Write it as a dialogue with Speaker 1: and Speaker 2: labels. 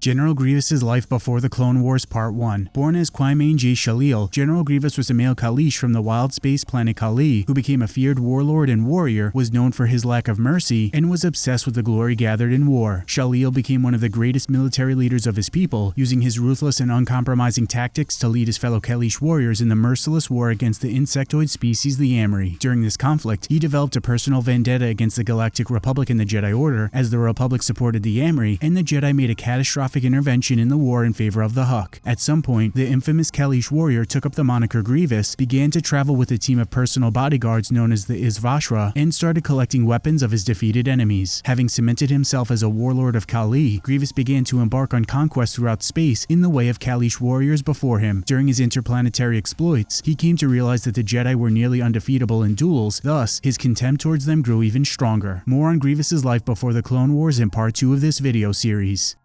Speaker 1: General Grievous's life before the Clone Wars Part 1 Born as Qymaen jai Sheelal, General Grievous was a male Kaleesh from the wild space planet Kalee who became a feared warlord and warrior, was known for his lack of mercy, and was obsessed with the glory gathered in war. Sheelal became one of the greatest military leaders of his people, using his ruthless and uncompromising tactics to lead his fellow Kaleesh warriors in the merciless war against the insectoid species the Yam'rii. During this conflict, he developed a personal vendetta against the Galactic Republic and the Jedi Order, as the Republic supported the Yam'rii, and the Jedi made a catastrophic intervention in the war in favor of the Huk. At some point, the infamous Kaleesh warrior took up the moniker Grievous, began to travel with a team of personal bodyguards known as the Izvoshra, and started collecting weapons of his defeated enemies. Having cemented himself as a warlord of Kalee, Grievous began to embark on conquests throughout space in the way of Kaleesh warriors before him. During his interplanetary exploits, he came to realize that the Jedi were nearly undefeatable in duels, thus, his contempt towards them grew even stronger. More on Grievous's life before the Clone Wars in part 2 of this video series.